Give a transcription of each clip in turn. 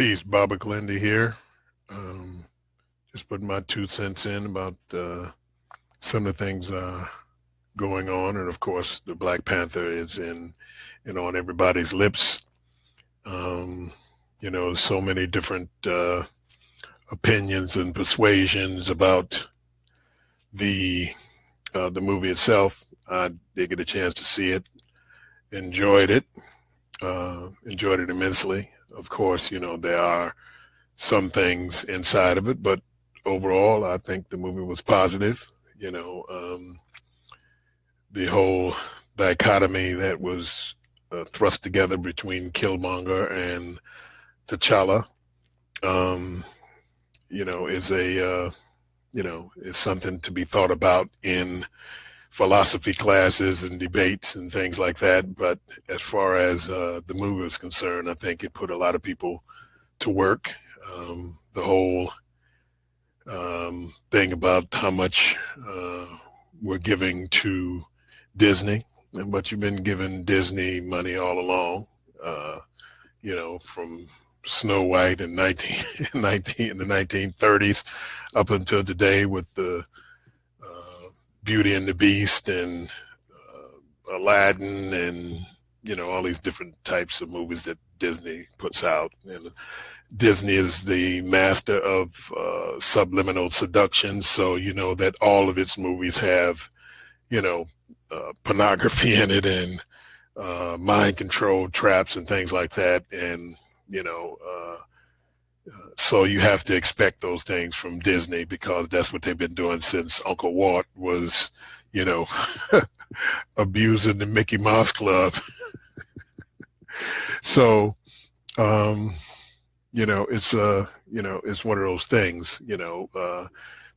Peace, Baba Glendy here. Um, just putting my two cents in about uh, some of the things uh, going on, and of course, the Black Panther is in, know, on everybody's lips. Um, you know, so many different uh, opinions and persuasions about the uh, the movie itself. I did get a chance to see it, enjoyed it, uh, enjoyed it immensely. Of course, you know there are some things inside of it, but overall, I think the movie was positive. You know, um, the whole dichotomy that was uh, thrust together between Killmonger and T'Challa, um, you know, is a, uh, you know, is something to be thought about in philosophy classes and debates and things like that. But as far as uh, the movie is concerned, I think it put a lot of people to work. Um, the whole um, thing about how much uh, we're giving to Disney, and but you've been giving Disney money all along. Uh, you know, from Snow White in 19, 19 in the 1930s up until today with the Beauty and the Beast and uh, Aladdin and you know all these different types of movies that Disney puts out and Disney is the master of uh, subliminal seduction. So, you know, that all of its movies have, you know, uh, pornography in it and uh, mind control traps and things like that. And, you know, uh, so you have to expect those things from Disney because that's what they've been doing since Uncle Walt was, you know, abusing the Mickey Mouse Club. so, um, you know, it's uh, you know, it's one of those things. You know, uh,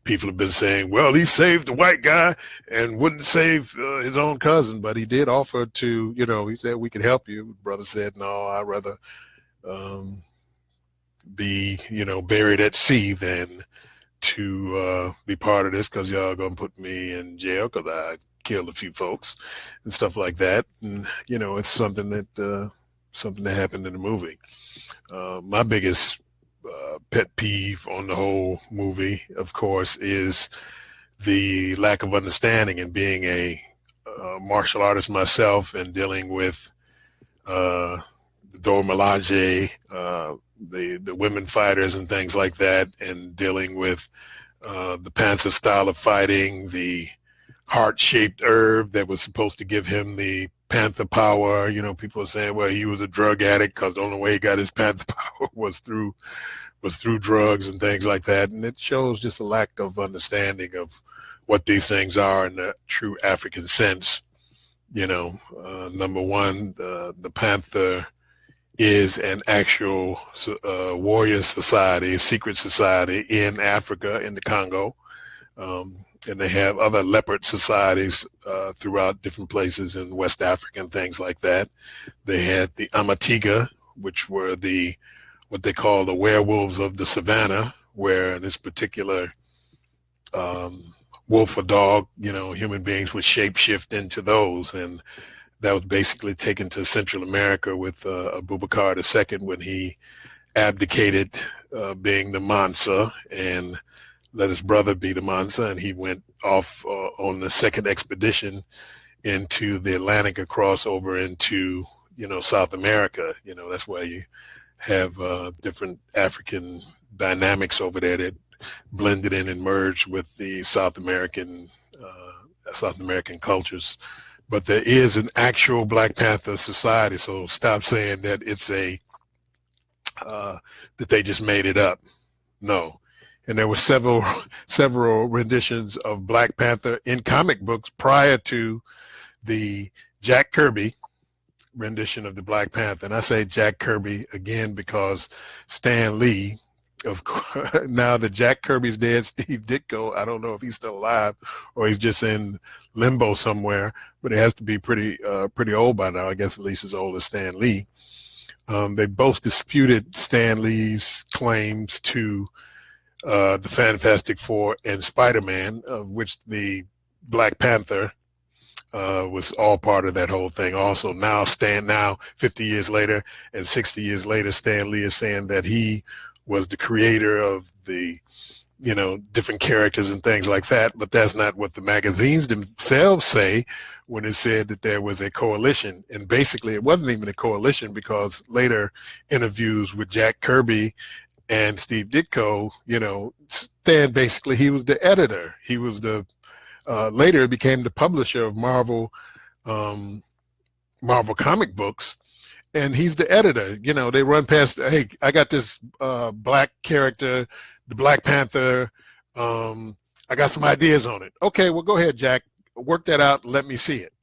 people have been saying, well, he saved the white guy and wouldn't save uh, his own cousin, but he did offer to, you know, he said we could help you. Brother said, no, I'd rather um, be, you know, buried at sea than to uh, be part of this because y'all gonna put me in jail because I killed a few folks and stuff like that. And you know, it's something that uh, something that happened in the movie. Uh, my biggest uh, pet peeve on the whole movie, of course, is the lack of understanding and being a martial artist myself and dealing with uh, Dora Milaje, uh, the the women fighters and things like that, and dealing with uh, the Panther style of fighting, the heart-shaped herb that was supposed to give him the panther power. You know, people are saying, well, he was a drug addict because the only way he got his panther power was through was through drugs and things like that. And it shows just a lack of understanding of what these things are in the true African sense. You know, uh, number one, uh, the panther is an actual uh, warrior society, a secret society in Africa, in the Congo. Um, and they have other leopard societies uh, throughout different places in West Africa and things like that. They had the Amatiga, which were the what they call the werewolves of the savannah, where this particular um, wolf or dog, you know, human beings would shapeshift into those, and that was basically taken to Central America with uh, Abubakar II when he abdicated uh, being the Mansa and let his brother be the Mansa, and he went off uh, on the second expedition into the Atlantic across over into you know South America. You know that's why you have uh, different African dynamics over there that blended in and merged with the South American uh, South American cultures. But there is an actual Black Panther society, so stop saying that it's a uh, that they just made it up. No, and there were several several renditions of Black Panther in comic books prior to the Jack Kirby rendition of the Black Panther. And I say Jack Kirby again because Stan Lee, of course, now that Jack Kirby's dead, Steve Ditko, I don't know if he's still alive or he's just in limbo somewhere, but he has to be pretty uh, pretty old by now. I guess at least as old as Stan Lee. Um, they both disputed Stan Lee's claims to uh, the Fantastic Four and Spider-Man, of which the Black Panther uh, was all part of that whole thing. Also, now Stan, now 50 years later and 60 years later, Stan Lee is saying that he was the creator of the, you know, different characters and things like that. But that's not what the magazines themselves say when it said that there was a coalition. And basically, it wasn't even a coalition because later interviews with Jack Kirby and Steve Ditko, you know, Stan basically he was the editor. He was the uh, later became the publisher of Marvel, um, Marvel comic books, and he's the editor. You know, they run past. Hey, I got this uh, black character, the Black Panther. Um, I got some ideas on it. Okay, well, go ahead, Jack. Work that out. let me see it.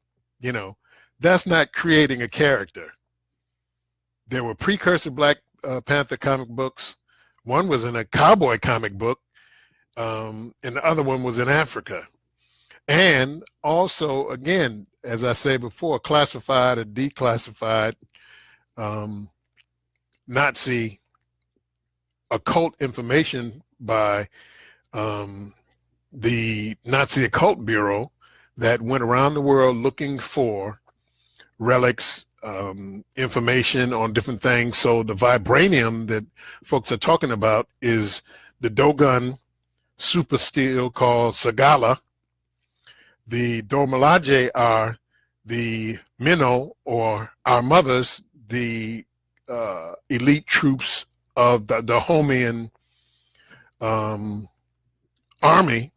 You know, that's not creating a character. There were precursor Black uh, Panther comic books. One was in a cowboy comic book, um, and the other one was in Africa. And also, again, as I say before, classified and declassified um, Nazi occult information by um, the Nazi Occult Bureau that went around the world looking for relics, um, information on different things. So the vibranium that folks are talking about is the Dogon super steel called Sagala, the Dora Milaje are the Mino or our mothers, the uh, elite troops of the Dahomean um, army.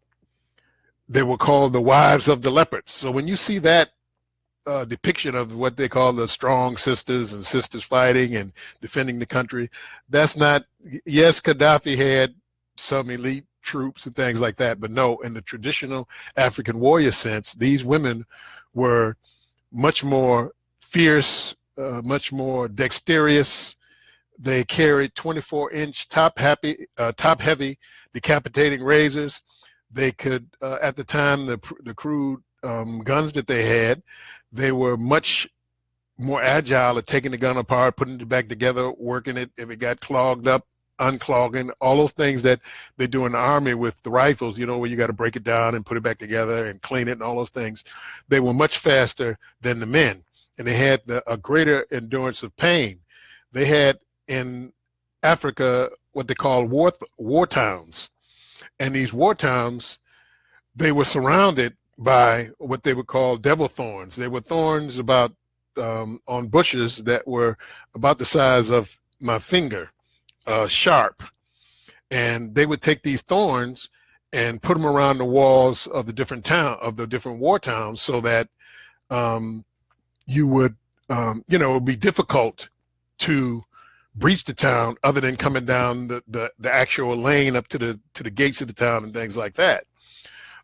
They were called the wives of the leopards. So when you see that uh, depiction of what they call the strong sisters and sisters fighting and defending the country, that's not, yes, Gaddafi had some elite troops and things like that. But no, in the traditional African warrior sense, these women were much more fierce, uh, much more dexterous. They carried 24 inch top happy, uh, top heavy decapitating razors. They could, uh, at the time, the, the crude um, guns that they had, they were much more agile at taking the gun apart, putting it back together, working it. If it got clogged up, unclogging, all those things that they do in the army with the rifles, you know, where you got to break it down and put it back together and clean it and all those things. They were much faster than the men and they had the, a greater endurance of pain. They had in Africa what they call war, war towns. And these war towns, they were surrounded by what they would call devil thorns. They were thorns about um, on bushes that were about the size of my finger uh, sharp, and they would take these thorns and put them around the walls of the different town of the different war towns, so that um, you would, um, you know, it would be difficult to breach the town other than coming down the, the, the actual lane up to the to the gates of the town and things like that.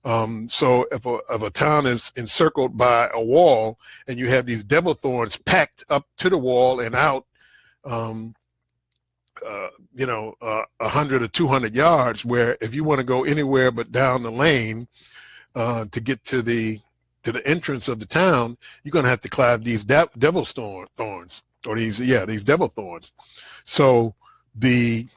Um, so if a, if a town is encircled by a wall and you have these devil thorns packed up to the wall and out, um, uh, you know, uh, 100 or 200 yards, where if you want to go anywhere but down the lane uh, to get to the to the entrance of the town, you're going to have to climb these de devil thorns, or these, yeah, these devil thorns. So the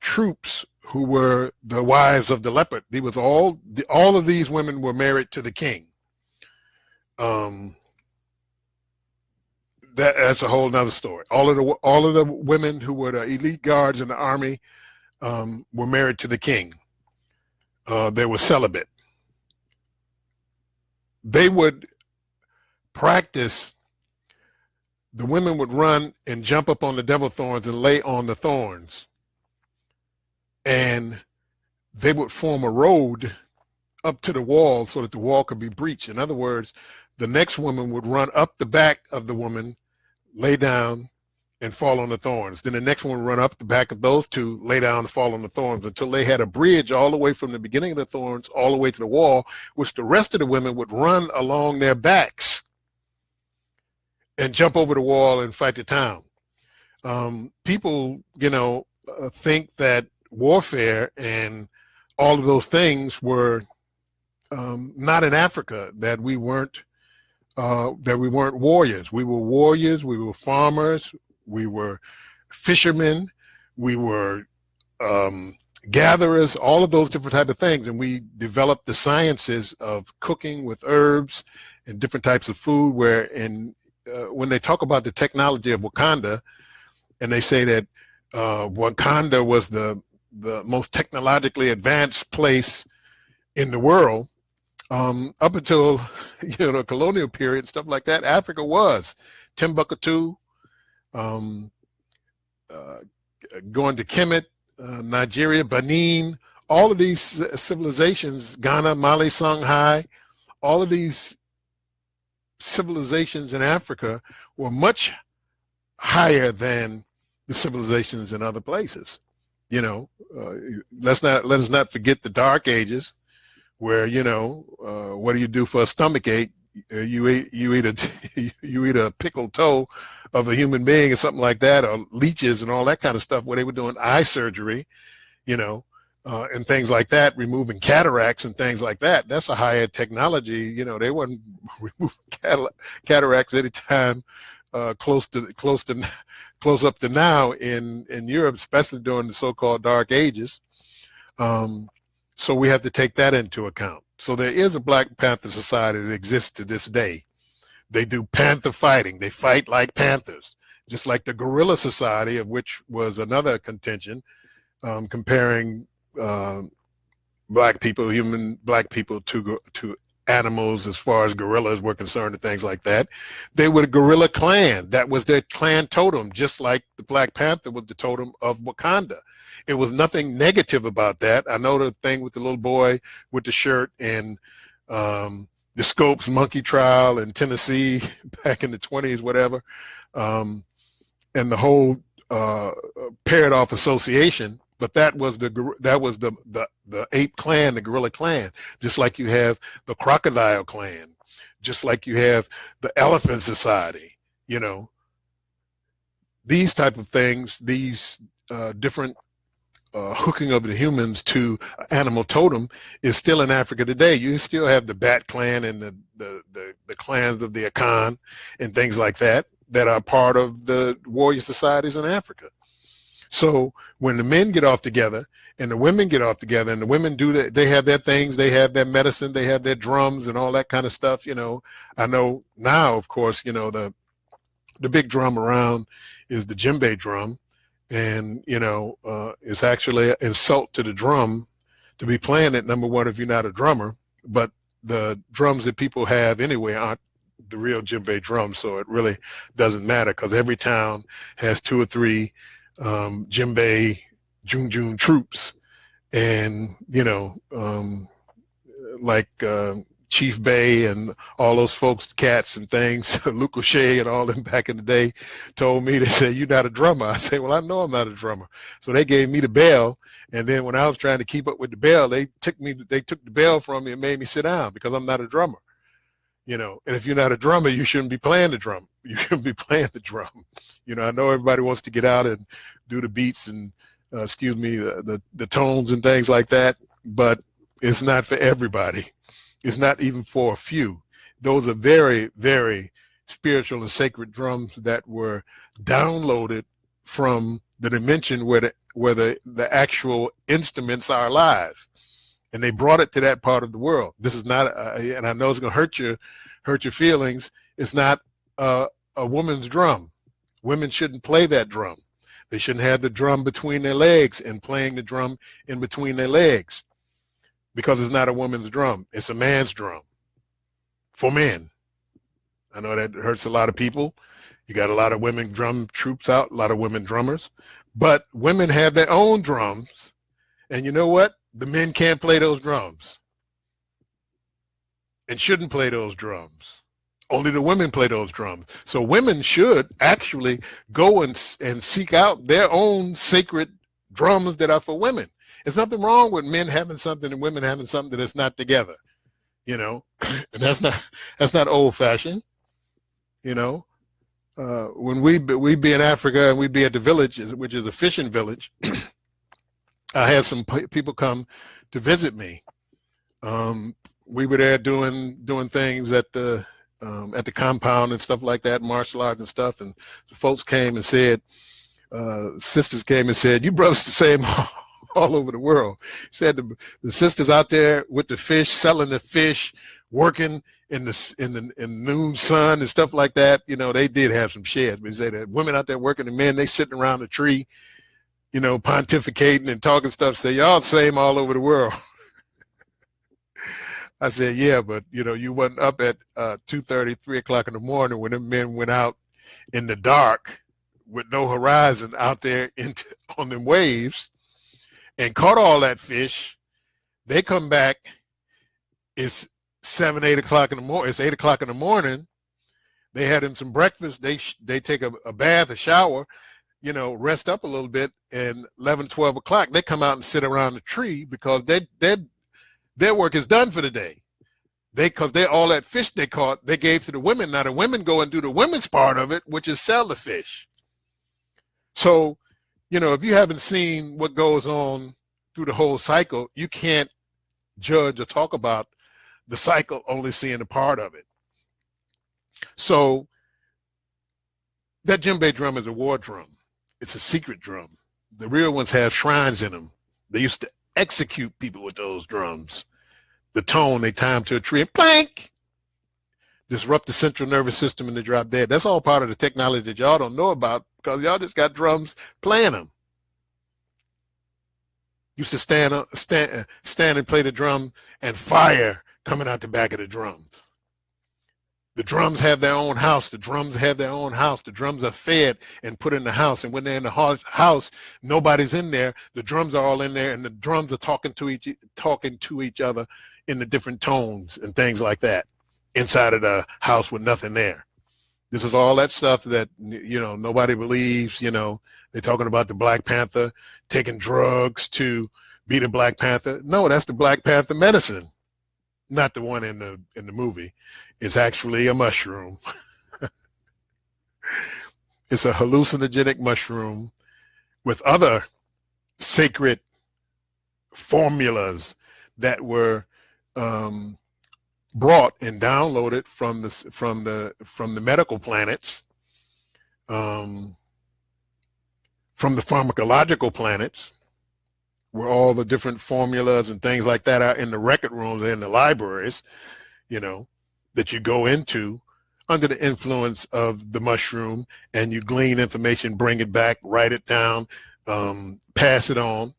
troops who were the wives of the leopard, they was all, the, all of these women were married to the king. Um, that, that's a whole nother story. All of the all of the women who were the elite guards in the army um, were married to the king. Uh, they were celibate. They would practice. The women would run and jump up on the devil thorns and lay on the thorns, and they would form a road up to the wall so that the wall could be breached. In other words, the next woman would run up the back of the woman lay down and fall on the thorns. Then the next one would run up the back of those two, lay down and fall on the thorns until they had a bridge all the way from the beginning of the thorns all the way to the wall, which the rest of the women would run along their backs and jump over the wall and fight the town. Um, people, you know, uh, think that warfare and all of those things were um, not in Africa, that we weren't uh, that we weren't warriors. We were warriors, we were farmers, we were fishermen, we were um, gatherers, all of those different type of things. And we developed the sciences of cooking with herbs and different types of food where in, uh, when they talk about the technology of Wakanda, and they say that uh, Wakanda was the, the most technologically advanced place in the world, um, up until you know the colonial period, and stuff like that, Africa was Timbuktu, um, uh, going to Kemet, uh, Nigeria, Benin, all of these civilizations, Ghana, Mali, Songhai, all of these civilizations in Africa were much higher than the civilizations in other places. You know, uh, let's not let us not forget the Dark Ages, where you know, uh, what do you do for a stomach ache? Uh, you eat you eat a you eat a pickled toe of a human being or something like that, or leeches and all that kind of stuff. Where they were doing eye surgery, you know, uh, and things like that, removing cataracts and things like that. That's a higher technology. You know, they weren't removing cataracts anytime uh, close to close to close up to now in in Europe, especially during the so-called Dark Ages. Um, so we have to take that into account. So there is a Black Panther Society that exists to this day. They do panther fighting. They fight like panthers, just like the Gorilla Society, of which was another contention, um, comparing uh, black people, human black people to to animals as far as gorillas were concerned and things like that. They were the gorilla clan. That was their clan totem, just like the Black Panther was the totem of Wakanda. It was nothing negative about that. I know the thing with the little boy with the shirt and um, the Scopes monkey trial in Tennessee back in the 20s, whatever, um, and the whole uh, paired off association but that was the that was the the the ape clan the gorilla clan just like you have the crocodile clan just like you have the elephant society you know these type of things these uh, different uh, hooking of the humans to animal totem is still in Africa today. You still have the Bat clan and the, the, the, the clans of the Akan and things like that that are part of the warrior societies in Africa. So when the men get off together and the women get off together and the women do that, they have their things, they have their medicine, they have their drums and all that kind of stuff. You know, I know now, of course, you know, the, the big drum around is the djembe drum. And, you know, uh, it's actually an insult to the drum to be playing it, number one, if you're not a drummer, but the drums that people have anyway aren't the real djembe drums. So it really doesn't matter because every town has two or three um, djembe, djun djun troops, and you know, um, like uh, Chief Bey and all those folks, cats and things, Luke O'Shea and all them back in the day, told me they said you're not a drummer. I said, well, I know I'm not a drummer. So they gave me the bell, and then when I was trying to keep up with the bell, they took me, they took the bell from me and made me sit down because I'm not a drummer you know and if you're not a drummer you shouldn't be playing the drum you shouldn't be playing the drum you know i know everybody wants to get out and do the beats and uh, excuse me the, the, the tones and things like that but it's not for everybody it's not even for a few those are very very spiritual and sacred drums that were downloaded from the dimension where the where the, the actual instruments are alive and they brought it to that part of the world. This is not, uh, and I know it's going to hurt your hurt your feelings. It's not uh, a woman's drum. Women shouldn't play that drum. They shouldn't have the drum between their legs and playing the drum in between their legs because it's not a woman's drum. It's a man's drum for men. I know that hurts a lot of people. You got a lot of women drum troops out, a lot of women drummers, but women have their own drums. And you know what? the men can't play those drums and shouldn't play those drums. Only the women play those drums. So women should actually go and, and seek out their own sacred drums that are for women. There's nothing wrong with men having something and women having something that's not together, you know, and that's not, that's not old fashioned, you know. Uh, when we we be in Africa and we be at the village, which is a fishing village, I had some people come to visit me. Um, we were there doing doing things at the um, at the compound and stuff like that, martial arts and stuff. And folks came and said, uh, sisters came and said, "You brothers the same all over the world. Said the, the sisters out there with the fish, selling the fish, working in the in the in noon sun and stuff like that. You know, they did have some sheds. But he said that women out there working, the men they sitting around the tree, you know, pontificating and talking stuff. Say y'all the same all over the world. I said, yeah, but you know, you wasn't up at uh, 2.30, 3 o'clock in the morning when the men went out in the dark with no horizon out there into, on them waves and caught all that fish. They come back, it's seven, eight o'clock in the morning. It's eight o'clock in the morning. They had them some breakfast. They they take a, a bath, a shower, you know, rest up a little bit. And 11, 12 o'clock, they come out and sit around the tree because they they their work is done for the day. They, cause they all that fish they caught, they gave to the women. Now the women go and do the women's part of it, which is sell the fish. So, you know, if you haven't seen what goes on through the whole cycle, you can't judge or talk about the cycle only seeing a part of it. So that djembe drum is a war drum. It's a secret drum. The real ones have shrines in them. They used to execute people with those drums. The tone, they time to a tree and plank, disrupt the central nervous system and they drop dead. That's all part of the technology that y'all don't know about because y'all just got drums playing them. Used to stand up, stand, stand and play the drum and fire coming out the back of the drums. The drums have their own house. The drums have their own house. The drums are fed and put in the house. And when they're in the house, nobody's in there. The drums are all in there, and the drums are talking to each talking to each other in the different tones and things like that inside of the house with nothing there. This is all that stuff that you know nobody believes. You know they're talking about the Black Panther taking drugs to be the Black Panther. No, that's the Black Panther medicine not the one in the in the movie. It's actually a mushroom. it's a hallucinogenic mushroom with other sacred formulas that were um, brought and downloaded from the from the from the medical planets, um, from the pharmacological planets, where all the different formulas and things like that are in the record rooms and in the libraries, you know, that you go into under the influence of the mushroom and you glean information, bring it back, write it down, um, pass it on,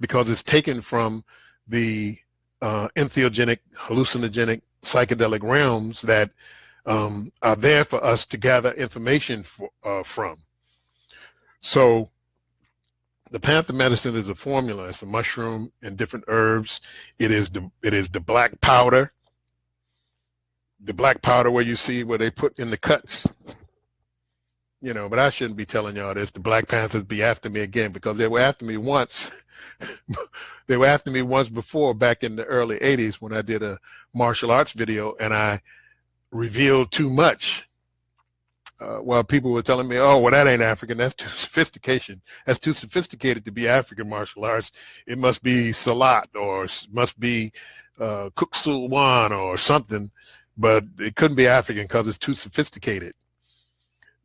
because it's taken from the uh, entheogenic, hallucinogenic, psychedelic realms that um, are there for us to gather information for, uh, from. So the panther medicine is a formula. It's a mushroom and different herbs. It is the it is the black powder. The black powder where you see where they put in the cuts. You know, but I shouldn't be telling y'all this. The Black Panthers be after me again because they were after me once. they were after me once before back in the early 80s when I did a martial arts video and I revealed too much uh, while people were telling me, oh, well, that ain't African. That's too sophistication. That's too sophisticated to be African martial arts. It must be Silat or must be uh, Kuk or something, but it couldn't be African because it's too sophisticated.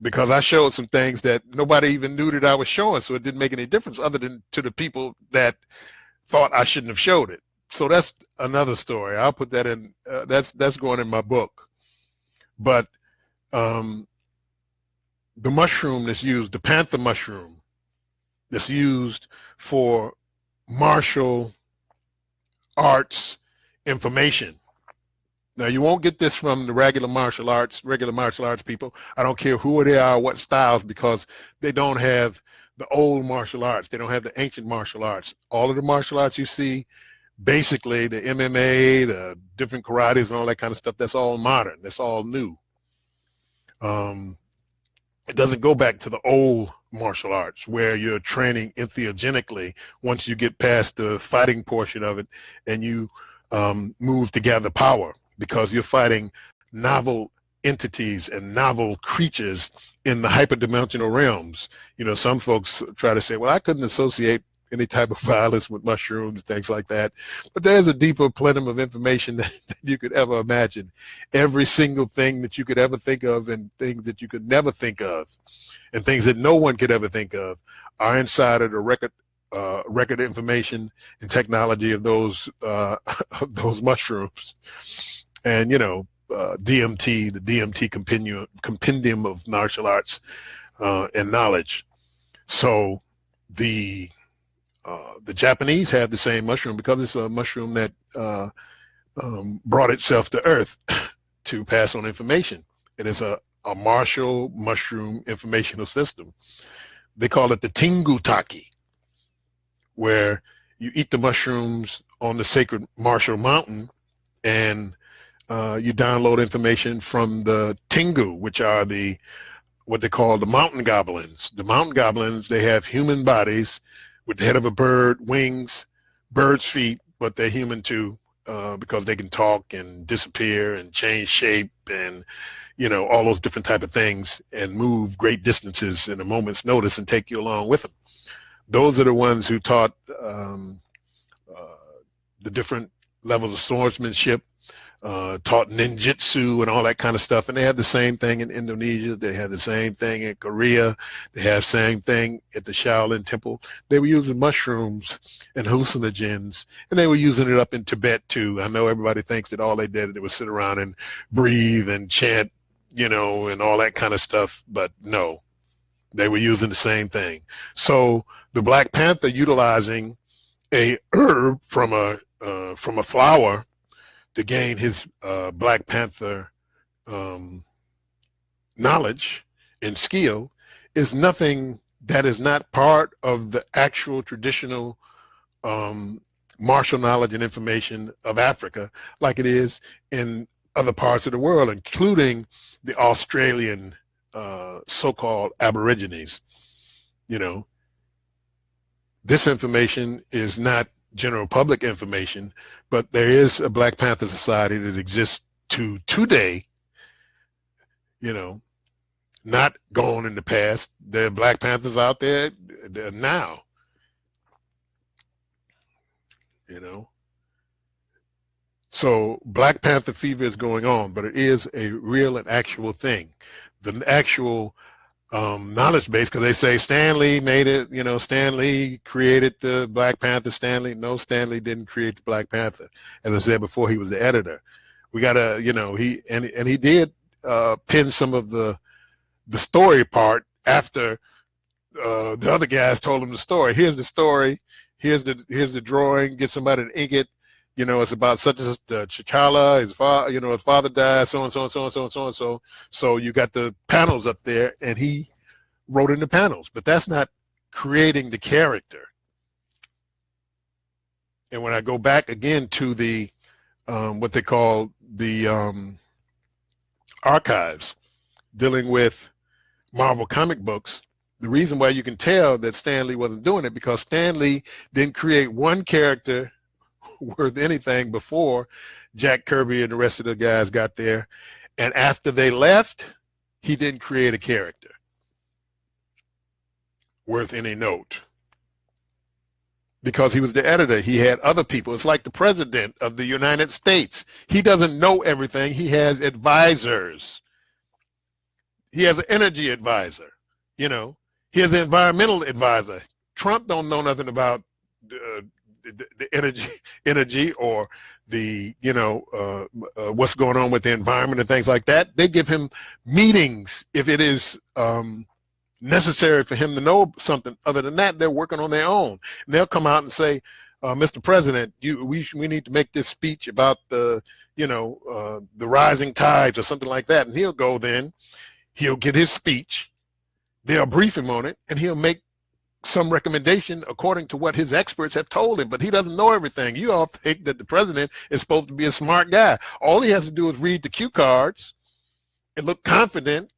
Because I showed some things that nobody even knew that I was showing, so it didn't make any difference other than to the people that thought I shouldn't have showed it. So that's another story. I'll put that in. Uh, that's that's going in my book. But um, the mushroom that's used, the panther mushroom that's used for martial arts information. Now you won't get this from the regular martial arts, regular martial arts people. I don't care who they are, what styles, because they don't have the old martial arts. They don't have the ancient martial arts. All of the martial arts you see, basically the MMA, the different karates and all that kind of stuff, that's all modern. That's all new. Um, it doesn't go back to the old martial arts where you're training entheogenically once you get past the fighting portion of it and you um, move to gather power because you're fighting novel entities and novel creatures in the hyperdimensional realms. You know, some folks try to say, well, I couldn't associate any type of violence with mushrooms, things like that. But there's a deeper plenum of information that, that, you could ever imagine. Every single thing that you could ever think of and things that you could never think of and things that no one could ever think of are inside of the record uh, record information and technology of those uh, of those mushrooms, and you know uh, DMT, the DMT compendium of martial arts uh, and knowledge. So the uh, the Japanese have the same mushroom because it's a mushroom that uh, um, brought itself to Earth to pass on information. It is a, a martial mushroom informational system. They call it the Tengutake where you eat the mushrooms on the sacred martial Mountain and uh, you download information from the Tengu, which are the what they call the mountain goblins. The mountain goblins, they have human bodies with the head of a bird, wings, bird's feet, but they're human too uh, because they can talk and disappear and change shape and you know all those different type of things and move great distances in a moment's notice and take you along with them those are the ones who taught um, uh, the different levels of swordsmanship, uh, taught ninjutsu and all that kind of stuff. And they have the same thing in Indonesia. They have the same thing in Korea. They have the same thing at the Shaolin Temple. They were using mushrooms and hallucinogens, and they were using it up in Tibet too. I know everybody thinks that all they did was sit around and breathe and chant, you know, and all that kind of stuff. But no, they were using the same thing. So the Black Panther utilizing a herb from a uh, from a flower to gain his uh, Black Panther um, knowledge and skill is nothing that is not part of the actual traditional um, martial knowledge and information of Africa, like it is in other parts of the world, including the Australian uh, so-called Aborigines. You know, this information is not general public information, but there is a Black Panther Society that exists to today, you know, not gone in the past. There are Black Panthers out there now, you know. So Black Panther fever is going on, but it is a real and actual thing. The actual um, knowledge base because they say Stan Lee made it, you know, Stan Lee created the Black Panther. Stan Lee, no, Stan Lee didn't create the Black Panther. As I said before, he was the editor. We gotta, you know, he and and he did uh, pin some of the the story part after uh, the other guys told him the story. Here's the story. Here's the here's the drawing. Get somebody to ink it you know, it's about such as uh, his father, you know, his father died, so and so and so and so and so and so. So you got the panels up there, and he wrote in the panels, but that's not creating the character. And when I go back again to the um, what they call the um, archives dealing with Marvel comic books, the reason why you can tell that Stan Lee wasn't doing it because Stan Lee didn't create one character worth anything before Jack Kirby and the rest of the guys got there. And after they left, he didn't create a character worth any note because he was the editor. He had other people. It's like the president of the United States. He doesn't know everything. He has advisors. He has an energy advisor, you know. He has an environmental advisor. Trump don't know nothing about uh, the, the energy, energy, or the you know uh, uh, what's going on with the environment and things like that. They give him meetings if it is um, necessary for him to know something. Other than that, they're working on their own. And they'll come out and say, uh, "Mr. President, you we we need to make this speech about the you know uh, the rising tides or something like that." And he'll go then, he'll get his speech. They'll brief him on it, and he'll make some recommendation according to what his experts have told him, but he doesn't know everything. You all think that the president is supposed to be a smart guy. All he has to do is read the cue cards and look confident,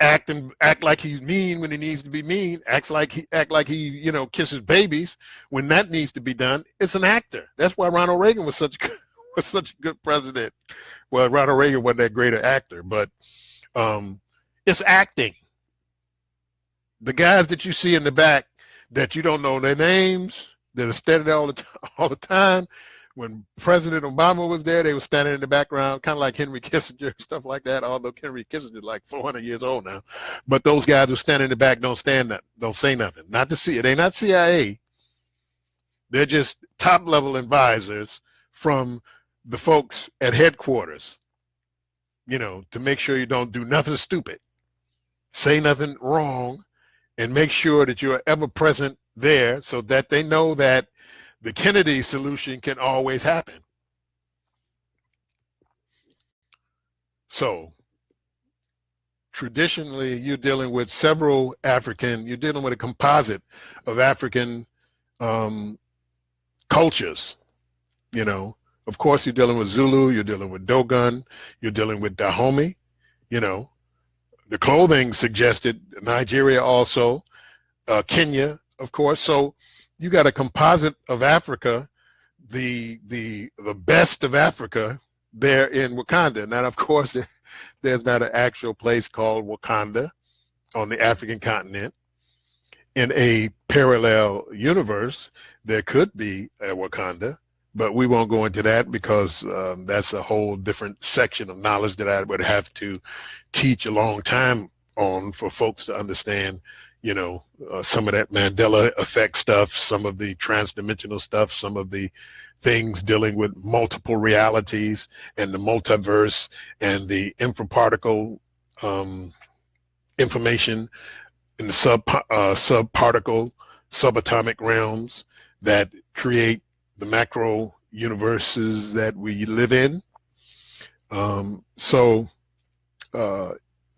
act and act like he's mean when he needs to be mean, acts like he act like he, you know, kisses babies when that needs to be done. It's an actor. That's why Ronald Reagan was such was such a good president. Well, Ronald Reagan wasn't that great an actor, but um, it's acting the guys that you see in the back that you don't know their names, that are standing there all the, all the time. When President Obama was there, they were standing in the background, kind of like Henry Kissinger, stuff like that. Although Henry Kissinger is like 400 years old now, but those guys who stand in the back don't stand that, don't say nothing. Not to see it. They not CIA. They're just top level advisors from the folks at headquarters, you know, to make sure you don't do nothing stupid, say nothing wrong, and make sure that you're ever present there so that they know that the Kennedy solution can always happen. So traditionally you're dealing with several African, you're dealing with a composite of African um, cultures, you know. Of course, you're dealing with Zulu, you're dealing with Dogon, you're dealing with Dahomey, you know. The clothing suggested Nigeria also, uh, Kenya, of course. So you got a composite of Africa, the the the best of Africa there in Wakanda. Now, of course, there's not an actual place called Wakanda on the African continent. In a parallel universe, there could be a Wakanda, but we won't go into that because um, that's a whole different section of knowledge that I would have to teach a long time on for folks to understand you know, uh, some of that Mandela effect stuff, some of the transdimensional stuff, some of the things dealing with multiple realities and the multiverse and the infraparticle um, information in the sub uh, subparticle subatomic realms that create the macro universes that we live in. Um, so uh,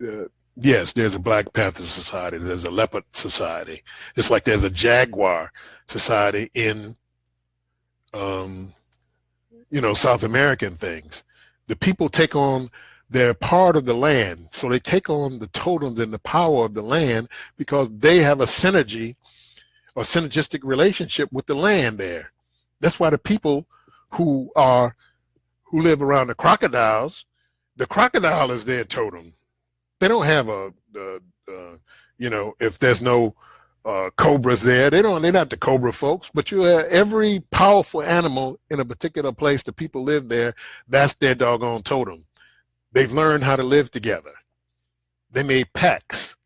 uh, yes, there's a Black Panther Society, there's a Leopard Society. It's like there's a Jaguar Society in, um, you know, South American things. The people take on they're part of the land. So they take on the totems and the power of the land because they have a synergy or synergistic relationship with the land there. That's why the people who are who live around the crocodiles, the crocodile is their totem they don't have a, a, a you know, if there's no uh, cobras there, they don't. They're not the cobra folks, but you have every powerful animal in a particular place. The people live there. That's their doggone totem. They've learned how to live together. They made packs.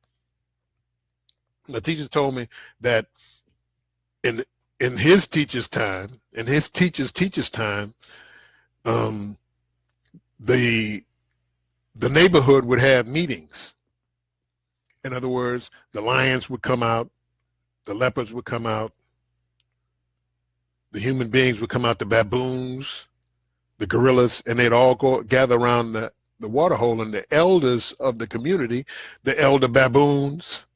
The teachers told me that in in his teacher's time, in his teacher's teacher's time, um, the the neighborhood would have meetings. In other words, the lions would come out, the leopards would come out, the human beings would come out, the baboons, the gorillas, and they'd all go gather around the, the water hole and the elders of the community, the elder baboons,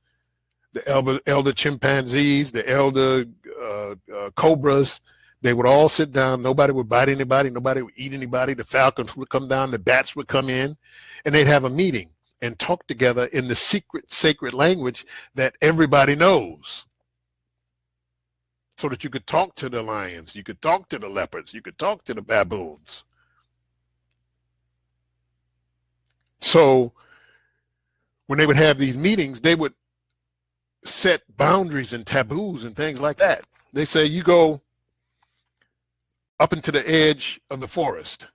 the elder, elder chimpanzees, the elder uh, uh, cobras, they would all sit down. Nobody would bite anybody. Nobody would eat anybody. The falcons would come down. The bats would come in and they'd have a meeting and talk together in the secret, sacred language that everybody knows. So that you could talk to the lions, you could talk to the leopards, you could talk to the baboons. So when they would have these meetings, they would set boundaries and taboos and things like that. They say, you go up into the edge of the forest.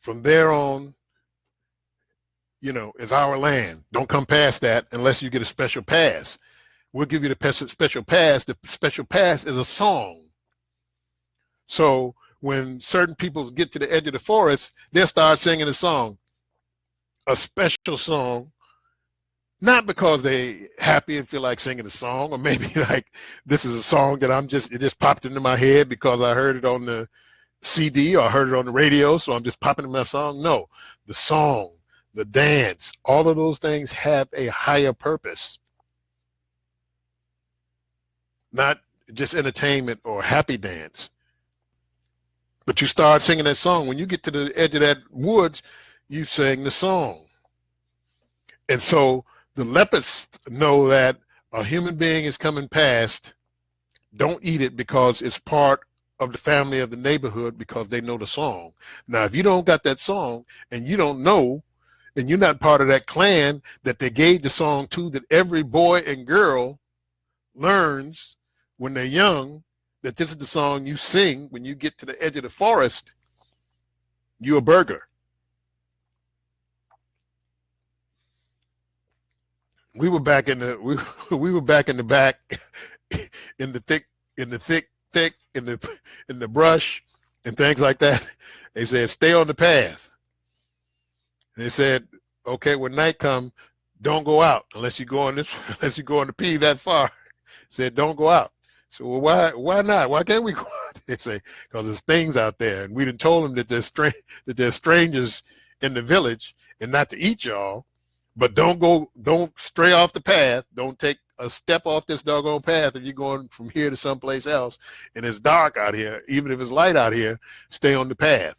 From there on, you know, is our land. Don't come past that unless you get a special pass. We'll give you the special pass. The special pass is a song. So when certain people get to the edge of the forest, they'll start singing a song, a special song not because they happy and feel like singing a song or maybe like this is a song that i'm just it just popped into my head because i heard it on the cd or heard it on the radio so i'm just popping in my song. No the song the dance all of those things have a higher purpose. Not just entertainment or happy dance. But you start singing that song. When you get to the edge of that woods you sing the song. And so the leopards know that a human being is coming past. Don't eat it because it's part of the family of the neighborhood because they know the song. Now, if you don't got that song and you don't know, and you're not part of that clan that they gave the song to, that every boy and girl learns when they're young, that this is the song you sing when you get to the edge of the forest, you're a burger. We were back in the we, we were back in the back in the thick in the thick, thick, in the in the brush and things like that. They said, stay on the path. They said, okay, when night come, don't go out unless you go on this, unless you go on the P that far. said, don't go out. So well, why why not? Why can't we go out? They say, because there's things out there. And we didn't told them that there's strange that there's strangers in the village and not to eat y'all, but don't go, don't stray off the path. Don't take a step off this doggone path if you're going from here to someplace else and it's dark out here, even if it's light out here, stay on the path.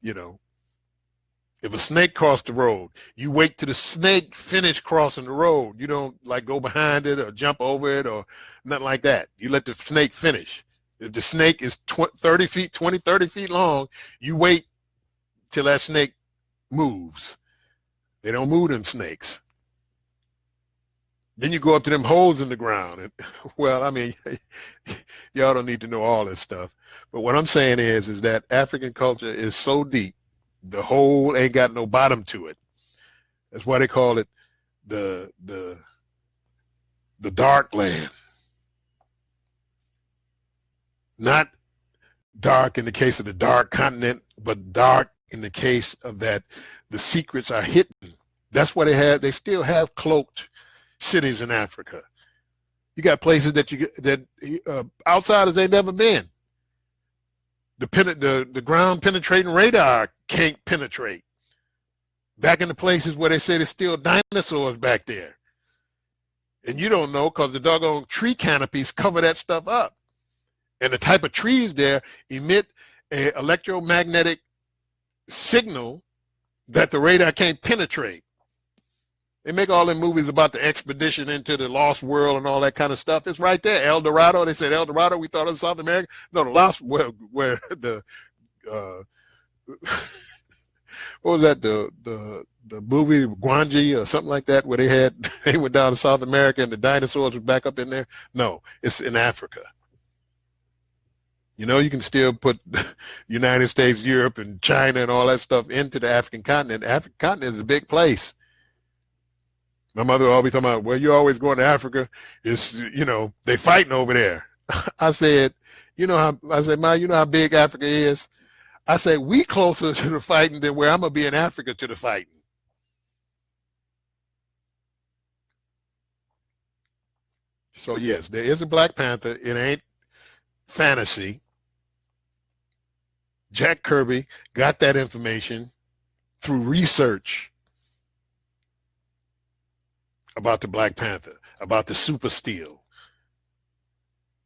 You know, if a snake crossed the road, you wait till the snake finish crossing the road. You don't like go behind it or jump over it or nothing like that. You let the snake finish. If the snake is 20, 30 feet, 20, 30 feet long, you wait till that snake moves. They don't move them snakes. Then you go up to them holes in the ground. And well, I mean, y'all don't need to know all this stuff. But what I'm saying is, is that African culture is so deep, the hole ain't got no bottom to it. That's why they call it the the the dark land. Not dark in the case of the dark continent, but dark in the case of that the secrets are hidden. That's why they have they still have cloaked cities in Africa. You got places that you that uh, outsiders ain't never been. The, the the ground penetrating radar can't penetrate. Back in the places where they say there's still dinosaurs back there. And you don't know because the doggone tree canopies cover that stuff up. And the type of trees there emit a electromagnetic signal that the radar can't penetrate. They make all the movies about the expedition into the lost world and all that kind of stuff. It's right there. El Dorado. They said El Dorado. We thought of South America. No, the lost where where the uh, what was that the the the movie Gwangi or something like that where they had they went down to South America and the dinosaurs were back up in there. No, it's in Africa. You know, you can still put United States, Europe, and China and all that stuff into the African continent. African continent is a big place. My mother always talking about, well, you're always going to Africa. It's, you know, they fighting over there. I said, you know how, I said, Ma, you know how big Africa is? I said, we closer to the fighting than where I'm going to be in Africa to the fighting. So yes, there is a Black Panther. It ain't fantasy. Jack Kirby got that information through research about the Black Panther, about the super steel.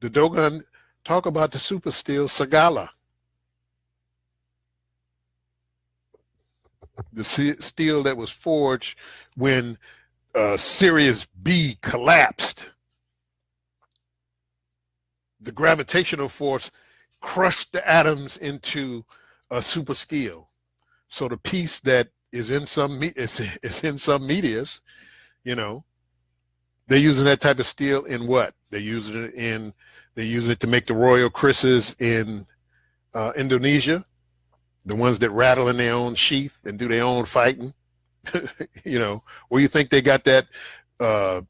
The Dogon talk about the super steel Sagala. The steel that was forged when uh, Sirius B collapsed. The gravitational force crushed the atoms into a super steel. So the piece that is in some is, is in some meteors you know, they're using that type of steel in what? They're using it in, they use it to make the Royal Krises in uh, Indonesia, the ones that rattle in their own sheath and do their own fighting. you know, where you think they got that uh,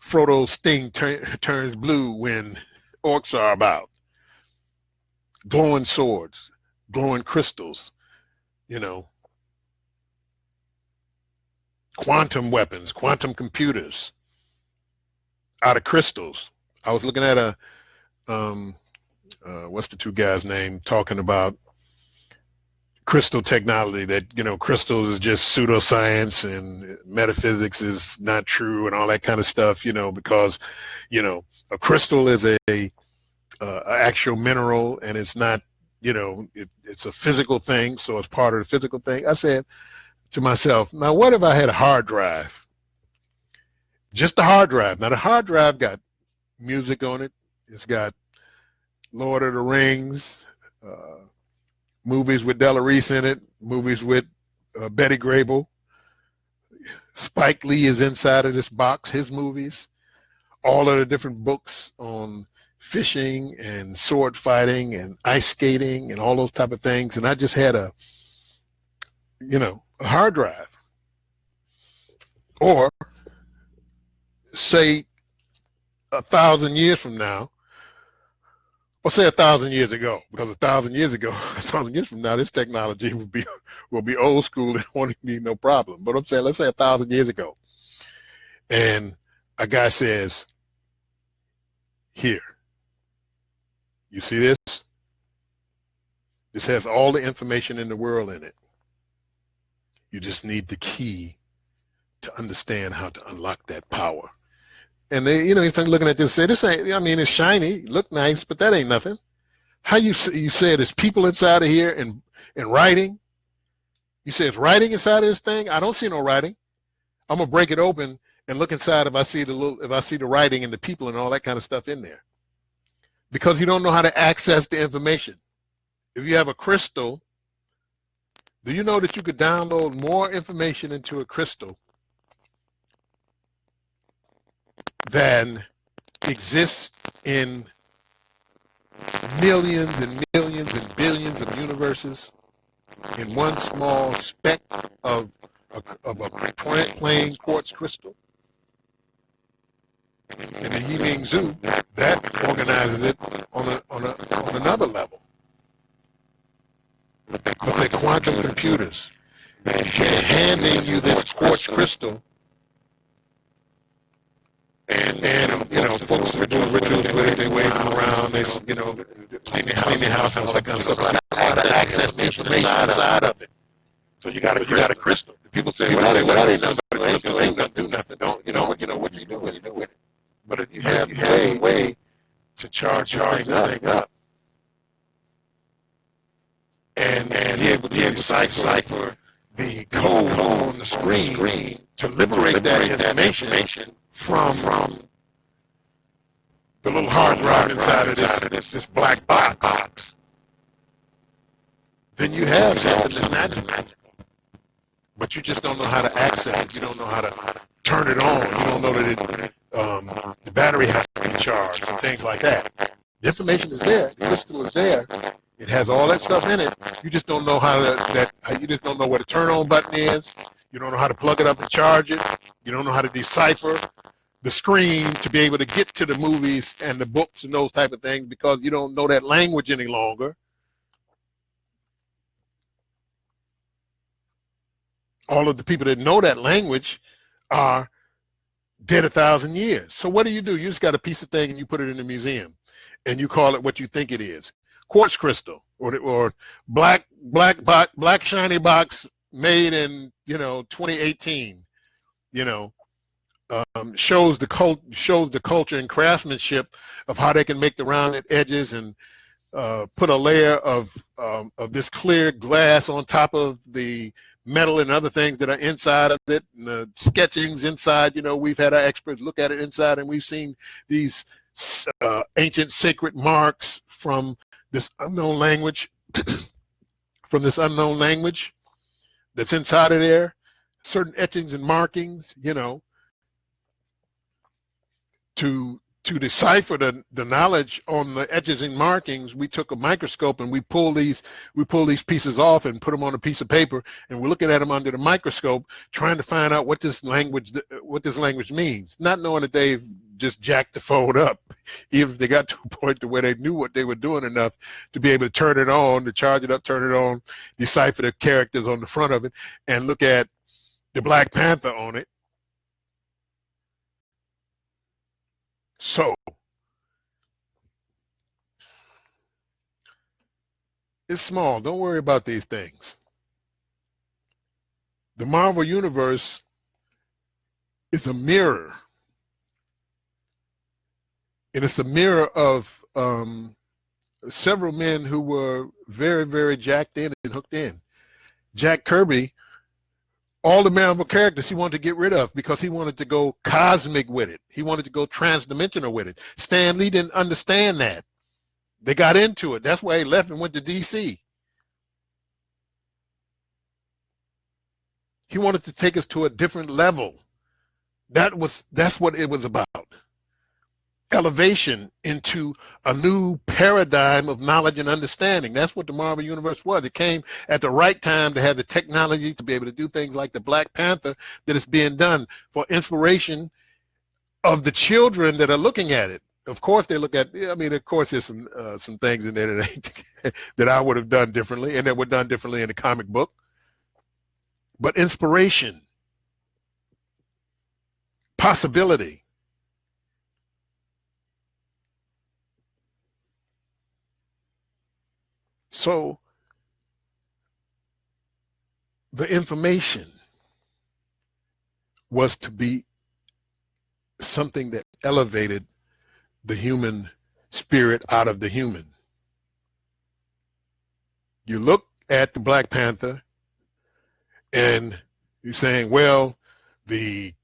Frodo sting turns blue when orcs are about. Glowing swords, glowing crystals, you know, quantum weapons, quantum computers out of crystals. I was looking at a, um, uh, what's the two guys' name, talking about crystal technology that, you know, crystals is just pseudoscience and metaphysics is not true and all that kind of stuff, you know, because, you know, a crystal is a, a uh, actual mineral and it's not, you know, it, it's a physical thing. So it's part of the physical thing. I said, to myself, now what if I had a hard drive? Just a hard drive. Now the hard drive got music on it. It's got Lord of the Rings, uh, movies with Della Reese in it, movies with uh, Betty Grable. Spike Lee is inside of this box, his movies, all of the different books on fishing and sword fighting and ice skating and all those type of things. And I just had a, you know, a hard drive. Or say a thousand years from now, Or say a thousand years ago, because a thousand years ago, a thousand years from now, this technology will be will be old school and won't be no problem. But I'm saying, let's say a thousand years ago, and a guy says, "Here, you see this? This has all the information in the world in it. You just need the key to understand how to unlock that power." And they, you know, he's looking at this, say, this ain't, I mean, it's shiny, look nice, but that ain't nothing. How you you say there's people inside of here and and writing? You say it's writing inside of this thing? I don't see no writing. I'm gonna break it open and look inside if I see the little if I see the writing and the people and all that kind of stuff in there. Because you don't know how to access the information. If you have a crystal, do you know that you could download more information into a crystal than exists in millions and millions and billions of universes in one small speck of, of, of a plain quartz crystal. In the Yiming Zoo, that organizes it on, a, on, a, on another level. But they're quantum computers. They're handing you this quartz crystal and, then, um, you know, folks were doing rituals with it, they wave them around, they, you know, clean the house, clean house and all that kind of stuff. But access, access the information inside of it. So you got a, you got a crystal. People say, well, that, well, ain't nothing, it ain't gonna do nothing. Don't, you know, you know, what you do, what you do with it. But if you have, you have a way to charge, charge that thing up, and, and be able to decipher the code on the screen to liberate that information from from the little hard drive inside of this, this, this black box, then you have something that's magical. But you just don't know how to access it. You don't know how to turn it on. You don't know that it, um, the battery has to be charged and things like that. The information is there. The crystal is there. It has all that stuff in it. You just don't know how to that. You just don't know where the turn on button is. You don't know how to plug it up and charge it. You don't know how to decipher the screen to be able to get to the movies and the books and those type of things because you don't know that language any longer. All of the people that know that language are dead a thousand years. So what do you do? You just got a piece of thing and you put it in the museum and you call it what you think it is. Quartz crystal or, or black, black, black, black shiny box made in, you know, 2018, you know, um, shows the cult shows the culture and craftsmanship of how they can make the rounded edges and uh, put a layer of um, of this clear glass on top of the metal and other things that are inside of it and the sketchings inside. You know we've had our experts look at it inside and we've seen these uh, ancient sacred marks from this unknown language from this unknown language that's inside of there certain etchings and markings you know to to decipher the, the knowledge on the edges and markings, we took a microscope and we pull these we pull these pieces off and put them on a piece of paper, and we're looking at them under the microscope, trying to find out what this language what this language means, not knowing that they've just jack the phone up, even if they got to a point to where they knew what they were doing enough to be able to turn it on, to charge it up, turn it on, decipher the characters on the front of it, and look at the Black Panther on it, So, it's small. Don't worry about these things. The Marvel Universe is a mirror. And it's a mirror of um, several men who were very, very jacked in and hooked in. Jack Kirby all the Marvel characters he wanted to get rid of because he wanted to go cosmic with it. He wanted to go transdimensional with it. Stan Lee didn't understand that. They got into it. That's why he left and went to DC. He wanted to take us to a different level. That was that's what it was about elevation into a new paradigm of knowledge and understanding. That's what the Marvel Universe was. It came at the right time to have the technology to be able to do things like the Black Panther that is being done for inspiration of the children that are looking at it. of course they look at i mean of course there's some uh, some things in there that, that i would have done differently and that were done differently in the comic book but inspiration possibility so the information was to be something that elevated the human spirit out of the human. You look at the Black Panther and you're saying, well, the,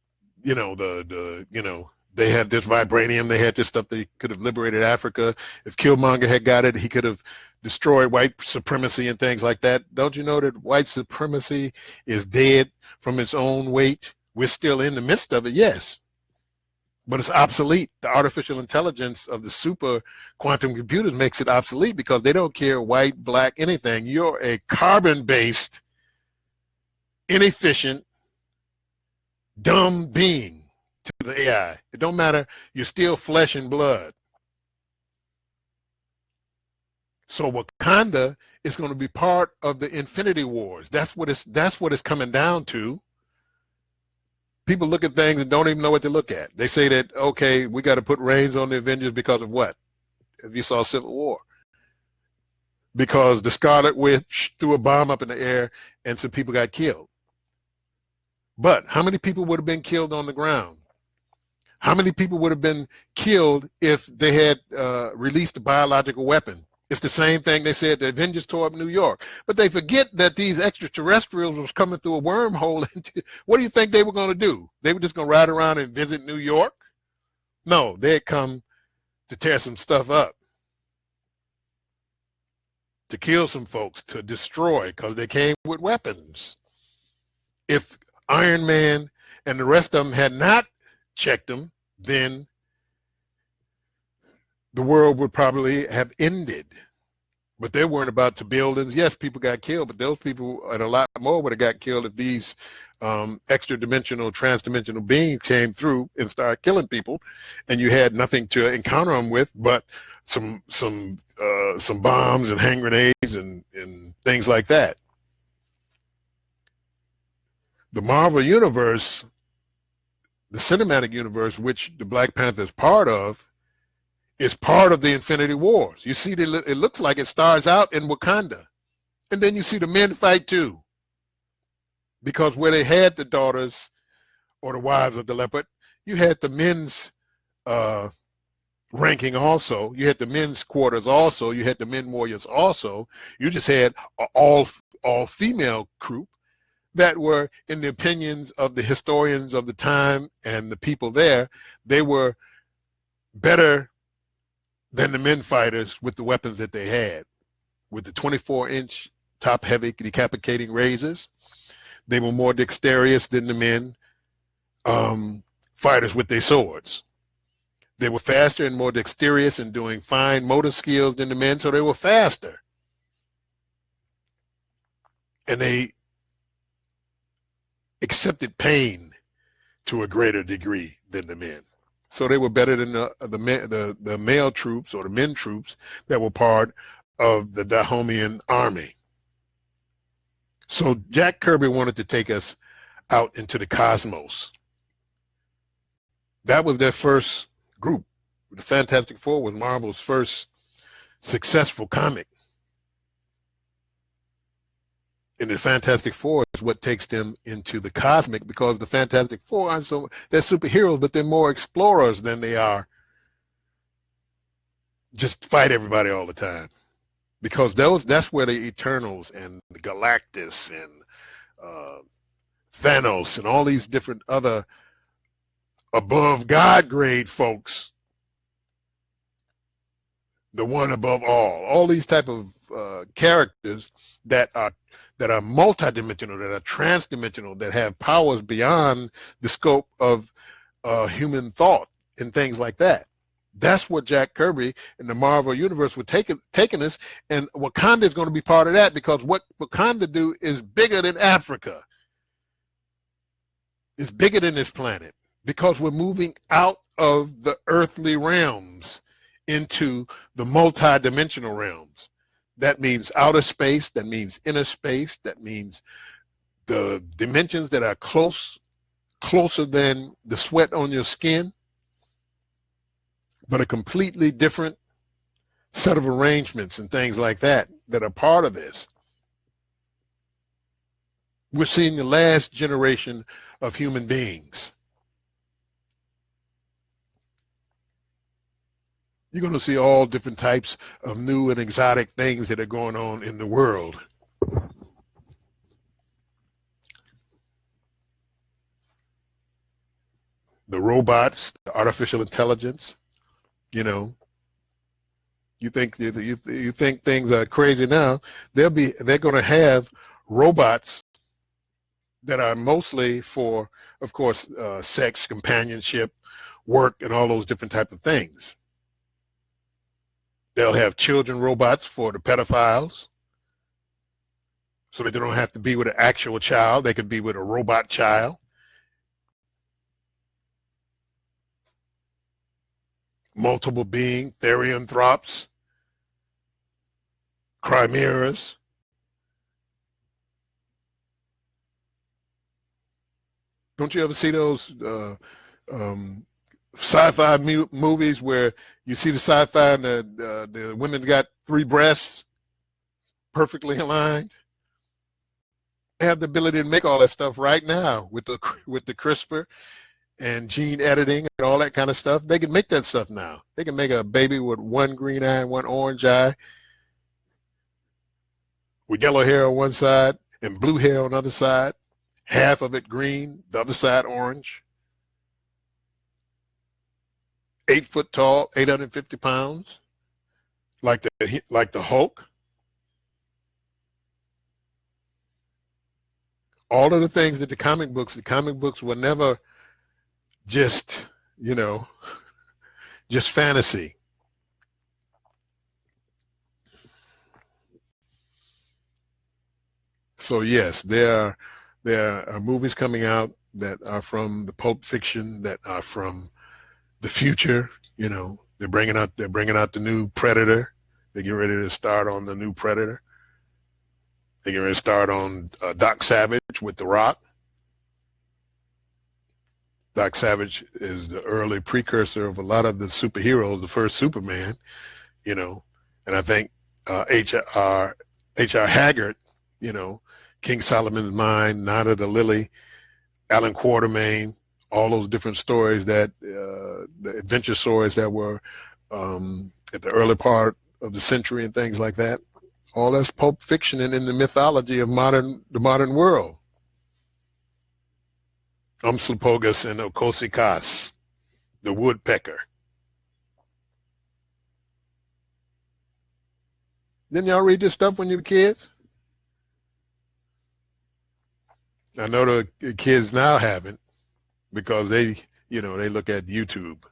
you know, the, the, you know, they had this vibranium, they had this stuff, they could have liberated Africa. If Killmonger had got it, he could have destroyed white supremacy and things like that. Don't you know that white supremacy is dead from its own weight? We're still in the midst of it, yes but it's obsolete. The artificial intelligence of the super quantum computers makes it obsolete because they don't care white, black, anything. You're a carbon-based, inefficient, dumb being to the AI. It don't matter. You're still flesh and blood. So Wakanda is going to be part of the Infinity Wars. That's what it's that's what it's coming down to people look at things and don't even know what to look at. They say that, okay, we got to put reins on the Avengers because of what? If you saw Civil War. Because the Scarlet Witch threw a bomb up in the air and some people got killed. But how many people would have been killed on the ground? How many people would have been killed if they had uh, released a biological weapon? It's the same thing they said the Avengers tore up New York. But they forget that these extraterrestrials was coming through a wormhole. Into, what do you think they were going to do? They were just going to ride around and visit New York? No, they had come to tear some stuff up, to kill some folks, to destroy, because they came with weapons. If Iron Man and the rest of them had not checked them, then the world would probably have ended. But they weren't about to buildings. Yes, people got killed, but those people and a lot more would have got killed if these um, extra dimensional, trans-dimensional beings came through and started killing people, and you had nothing to encounter them with but some some uh, some bombs and hand grenades and and things like that. The Marvel universe, the cinematic universe, which the Black Panther is part of, is part of the Infinity Wars. You see, it looks like it stars out in Wakanda. And then you see the men fight too. Because where they had the daughters or the wives of the leopard, you had the men's uh, ranking also. You had the men's quarters also. You had the men warriors also. You just had all all female group that were, in the opinions of the historians of the time and the people there, they were better than the men fighters with the weapons that they had. With the 24 inch top heavy decapitating razors, they were more dexterous than the men um, fighters with their swords. They were faster and more dexterous in doing fine motor skills than the men, so they were faster. And they accepted pain to a greater degree than the men. So they were better than the the, the the male troops or the men troops that were part of the Dahomean army. So Jack Kirby wanted to take us out into the cosmos. That was their first group. The Fantastic Four was Marvel's first successful comic. In the Fantastic Four is what takes them into the cosmic because the Fantastic Four aren't so they're superheroes, but they're more explorers than they are just fight everybody all the time. Because those that's where the Eternals and Galactus and uh, Thanos and all these different other above God grade folks, the one above all, all these type of uh, characters that are that are multidimensional, that are transdimensional, that have powers beyond the scope of uh, human thought and things like that. That's what Jack Kirby and the Marvel Universe were taking taking us, and Wakanda is going to be part of that because what Wakanda do is bigger than Africa. It's bigger than this planet. because we're moving out of the earthly realms into the multi-dimensional realms. That means outer space, that means inner space, that means the dimensions that are close, closer than the sweat on your skin, but a completely different set of arrangements and things like that that are part of this. We're seeing the last generation of human beings. You're going to see all different types of new and exotic things that are going on in the world. The robots, the artificial intelligence, you know, you think you, you think things are crazy now. They'll be they're going to have robots that are mostly for, of course, uh, sex, companionship, work, and all those different type of things. They'll have children robots for the pedophiles, so that they don't have to be with an actual child. They could be with a robot child. Multiple being, therianthropes, chimeras, Don't you ever see those uh, um, sci-fi movies where you see the sci-fi and the, uh, the women got three breasts perfectly aligned? They have the ability to make all that stuff right now with the with the CRISPR and gene editing and all that kind of stuff. They can make that stuff now. They can make a baby with one green eye and one orange eye, with yellow hair on one side and blue hair on the other side half of it green, the other side orange. Eight foot tall, 850 pounds, like the like the Hulk. All of the things that the comic books, the comic books were never just, you know, just fantasy. So yes, there are there are movies coming out that are from the Pulp Fiction, that are from the future. You know, they're bringing out they're bringing out the new Predator. They get ready to start on the new Predator. They get ready to start on uh, Doc Savage with The Rock. Doc Savage is the early precursor of a lot of the superheroes, the first Superman, you know, and I think uh, H.R. Haggard, you know, King Solomon's Nada the Lily, Allan Quatermain, all those different stories that, uh, the adventure stories that were um, at the early part of the century and things like that. All that's pulp fiction and in the mythology of modern the modern world. Umslopogaas and Inkosi-kaas, the woodpecker. Didn't y'all read this stuff when you were kids? I know the kids now haven't because they, you know, they look at YouTube.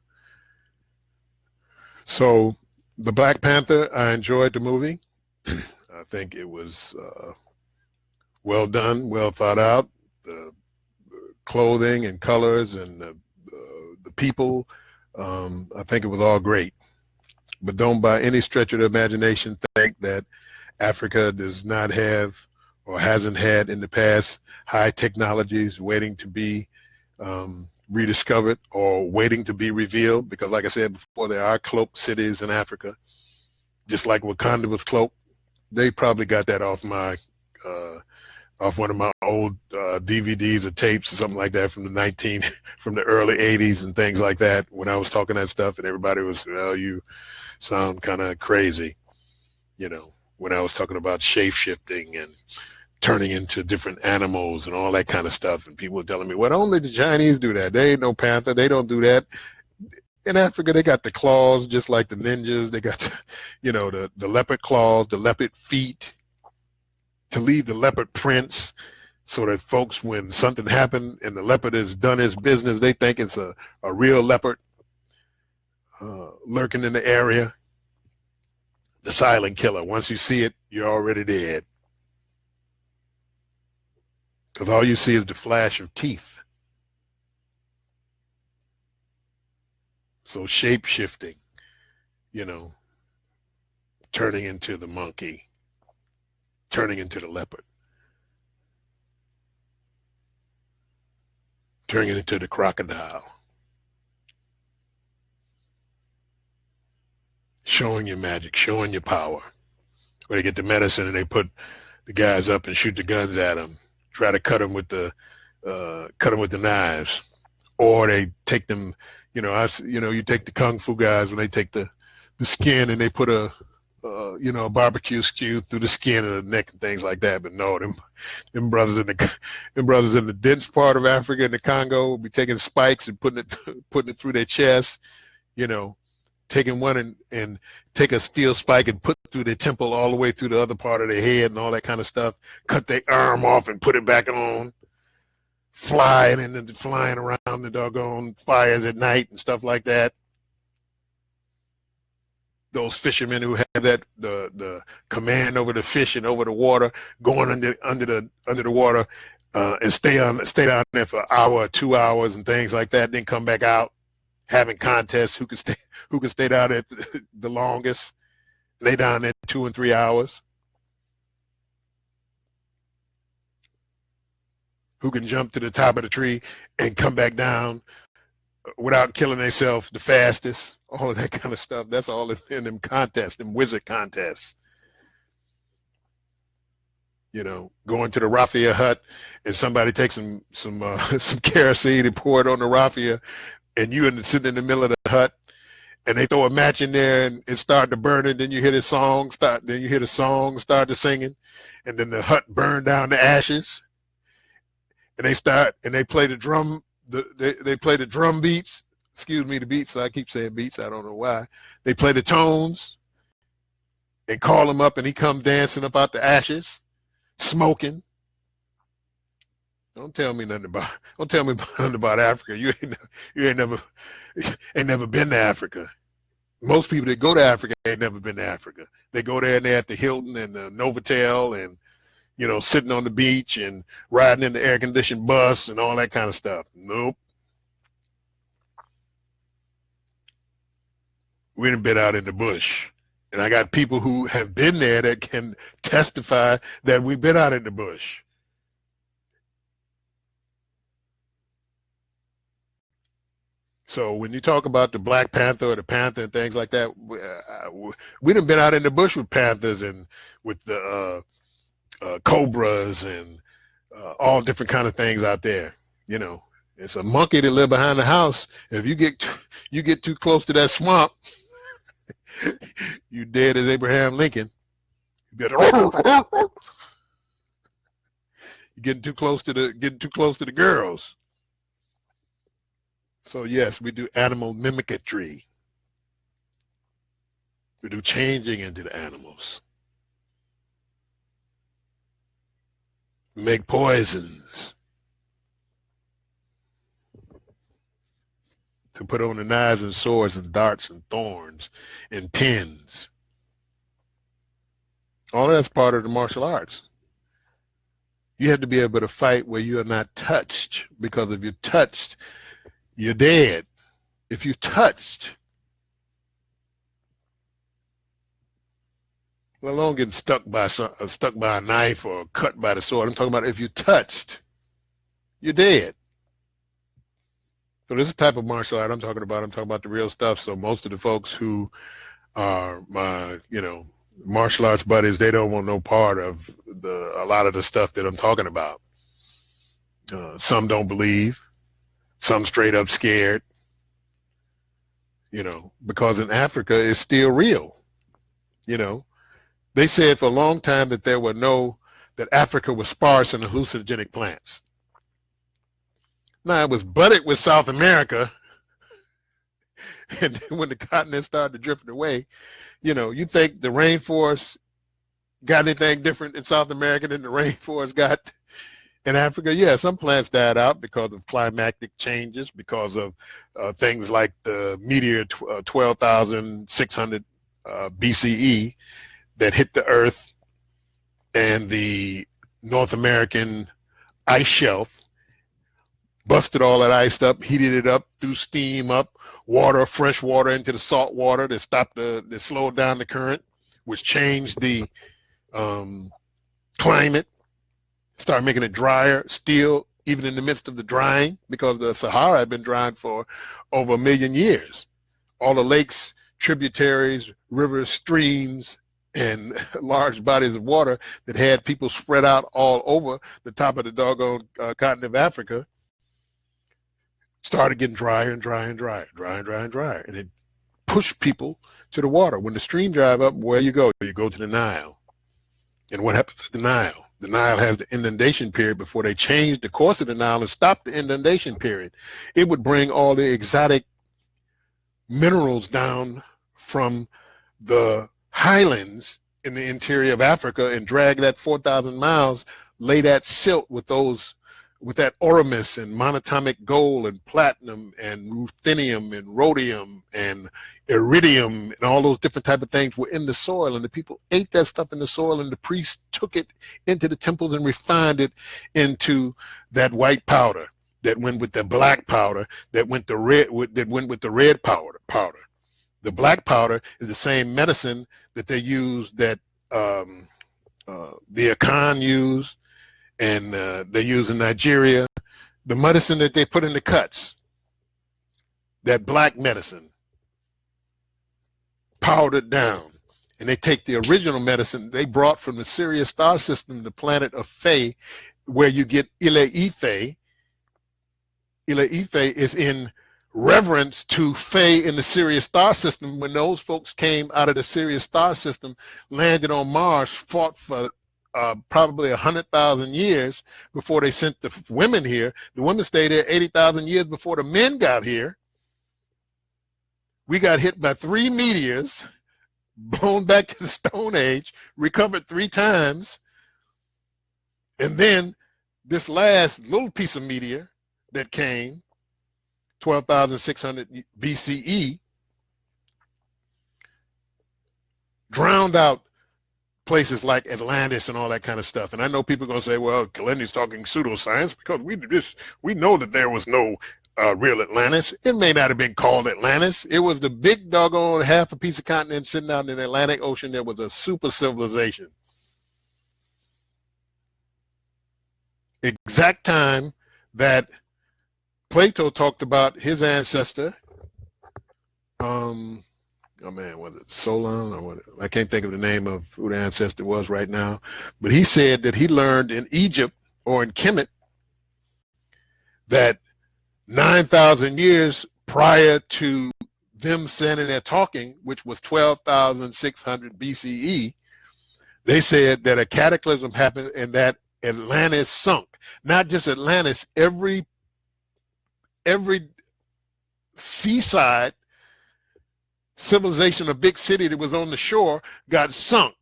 So the Black Panther, I enjoyed the movie. I think it was uh, well done, well thought out. The clothing and colors and the, uh, the people, um, I think it was all great. But don't by any stretch of the imagination think that Africa does not have or hasn't had in the past high technologies waiting to be um, rediscovered or waiting to be revealed because like I said before there are cloaked cities in Africa. Just like Wakanda was cloaked they probably got that off my uh, off one of my old uh, DVDs or tapes or something like that from the 19 from the early 80s and things like that when I was talking that stuff and everybody was well you sound kind of crazy you know when I was talking about shape shifting and turning into different animals and all that kind of stuff. And people were telling me, well, only the Chinese do that. They ain't no panther. They don't do that. In Africa, they got the claws just like the ninjas. They got, the, you know, the, the leopard claws, the leopard feet to leave the leopard prints so that folks, when something happened and the leopard has done his business, they think it's a, a real leopard uh, lurking in the area. The silent killer. Once you see it, you're already dead because all you see is the flash of teeth. So shape shifting, you know, turning into the monkey, turning into the leopard, turning into the crocodile, showing your magic, showing your power. Where they get the medicine and they put the guys up and shoot the guns at them, try to cut them with the uh, cut them with the knives, or they take them. You know, I you know you take the kung fu guys when they take the the skin and they put a uh, you know, a barbecue skew through the skin of the neck and things like that. But no, them, them brothers in the, them brothers in the dense part of Africa in the Congo will be taking spikes and putting it, putting it through their chest, you know, taking one and, and take a steel spike and put through their temple all the way through the other part of their head and all that kind of stuff, cut their arm off and put it back on, flying and then flying around the doggone fires at night and stuff like that those fishermen who have that the the command over the fish and over the water, going under under the under the water, uh, and stay on stay down there for an hour two hours and things like that. Then come back out, having contests who can stay who can stay down there the longest. Lay down there two and three hours. Who can jump to the top of the tree and come back down without killing themselves the fastest all of that kind of stuff. That's all in them contests, them wizard contests. You know, going to the raffia hut and somebody takes some some uh, some kerosene and pour it on the raffia, and you and sitting in the middle of the hut, and they throw a match in there and it start to burn it. Then you hear the song start. Then you hear the song start to singing, and then the hut burn down to ashes. And they start and they play the drum. The, they, they play the drum beats excuse me, the beats. I keep saying beats. I don't know why. They play the tones and call him up, and he come dancing up out the ashes, smoking. Don't tell me nothing about. Don't tell me nothing about Africa. You ain't. You ain't never. Ain't never been to Africa. Most people that go to Africa ain't never been to Africa. They go there and they're at the Hilton and the Novotel and, you know, sitting on the beach and riding in the air conditioned bus and all that kind of stuff. Nope. we have been out in the bush. And I got people who have been there that can testify that we've been out in the bush. So when you talk about the Black Panther or the Panther and things like that, we, uh, we have been out in the bush with Panthers and with the uh, uh, Cobras and uh, all different kind of things out there. You know, it's a monkey that live behind the house. If you get too, you get too close to that swamp, you dead as Abraham Lincoln. You better. You're getting too close to the getting too close to the girls. So yes, we do animal mimicry. We do changing into the animals. Make poisons. to put on the knives and swords and darts and thorns and pins. All that's part of the martial arts. You have to be able to fight where you are not touched because if you're touched, you're dead. If you're touched, let alone getting stuck by some, uh, stuck by a knife or cut by the sword. I'm talking about if you're touched, you're dead. So this is type of martial art I'm talking about. I'm talking about the real stuff. So most of the folks who are my, you know, martial arts buddies, they don't want no part of the a lot of the stuff that I'm talking about. Uh, some don't believe, some straight up scared. You know, because in Africa it's still real. You know, they said for a long time that there were no that Africa was sparse in hallucinogenic plants. Now it was butted with South America. And when the continent started drifting away, you know, you think the rainforest got anything different in South America than the rainforest got in Africa? Yeah, some plants died out because of climatic changes, because of uh, things like the meteor uh, 12,600 uh, BCE that hit the Earth and the North American ice shelf busted all that ice up, heated it up, threw steam up, water, fresh water into the salt water that stopped the, that slowed down the current, which changed the um, climate, started making it drier, still even in the midst of the drying, because the Sahara had been drying for over a million years. All the lakes, tributaries, rivers, streams, and large bodies of water that had people spread out all over the top of the doggone uh, continent of Africa started getting drier and drier and drier, drier and drier and drier. And it pushed people to the water. When the stream drive up, where you go? You go to the Nile. And what happens to the Nile? The Nile has the inundation period before they changed the course of the Nile and stopped the inundation period. It would bring all the exotic minerals down from the highlands in the interior of Africa and drag that 4,000 miles, lay that silt with those with that ormus and monatomic gold and platinum and ruthenium and rhodium and iridium and all those different type of things were in the soil. And the people ate that stuff in the soil and the priests took it into the temples and refined it into that white powder that went with the black powder that went the red that went with the red powder powder. The black powder is the same medicine that they use that um, uh, the Akan used and uh, they use in Nigeria. The medicine that they put in the cuts, that black medicine, powdered down. And they take the original medicine they brought from the Sirius star system, the planet of Fe, where you get Ile Ife. Ile Ife is in reverence to Fe in the Sirius star system when those folks came out of the Sirius star system, landed on Mars, fought for uh, probably a hundred thousand years before they sent the women here. The women stayed there eighty thousand years before the men got here. We got hit by three meteors, blown back to the Stone Age, recovered three times, and then this last little piece of meteor that came, twelve thousand six hundred BCE, drowned out places like Atlantis and all that kind of stuff. And I know people are going to say, well, Kilindi's talking pseudoscience because we just we know that there was no uh, real Atlantis. It may not have been called Atlantis. It was the big doggone half a piece of continent sitting out in the Atlantic Ocean. There was a super civilization. Exact time that Plato talked about his ancestor, um, oh man, was it Solon or what? I can't think of the name of who the ancestor was right now, but he said that he learned in Egypt or in Kemet that 9,000 years prior to them standing there talking, which was 12,600 BCE, they said that a cataclysm happened and that Atlantis sunk. Not just Atlantis, every every seaside civilization, a big city that was on the shore, got sunk.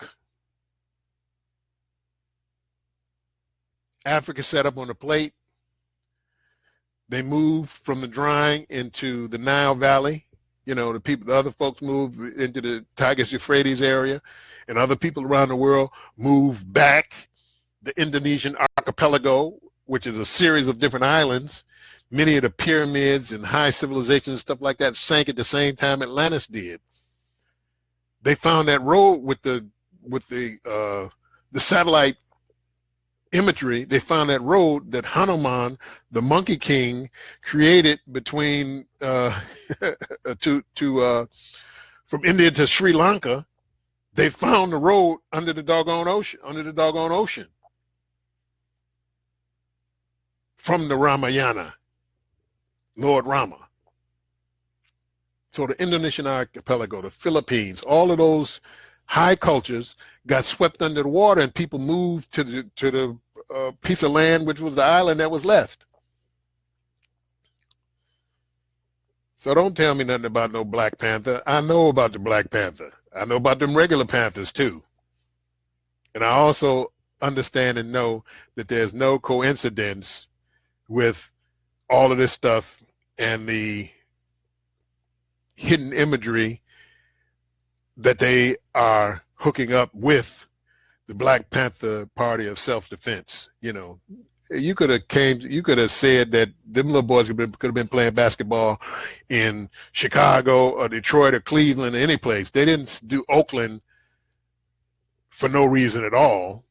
Africa set up on a plate. They moved from the drying into the Nile Valley. You know, the people, the other folks moved into the Tigris Euphrates area, and other people around the world moved back the Indonesian archipelago, which is a series of different islands, many of the pyramids and high civilizations and stuff like that sank at the same time Atlantis did. They found that road with the with the uh, the satellite imagery. They found that road that Hanuman, the Monkey King, created between uh, to to uh, from India to Sri Lanka. They found the road under the doggone ocean, under the doggone ocean from the Ramayana. Lord Rama. So the Indonesian archipelago, the Philippines, all of those high cultures got swept under the water and people moved to the, to the uh, piece of land which was the island that was left. So don't tell me nothing about no Black Panther. I know about the Black Panther. I know about them regular Panthers too. And I also understand and know that there's no coincidence with all of this stuff and the hidden imagery that they are hooking up with the Black Panther Party of self-defense. You know, you could have came, you could have said that them little boys could have, been, could have been playing basketball in Chicago or Detroit or Cleveland or any place. They didn't do Oakland for no reason at all.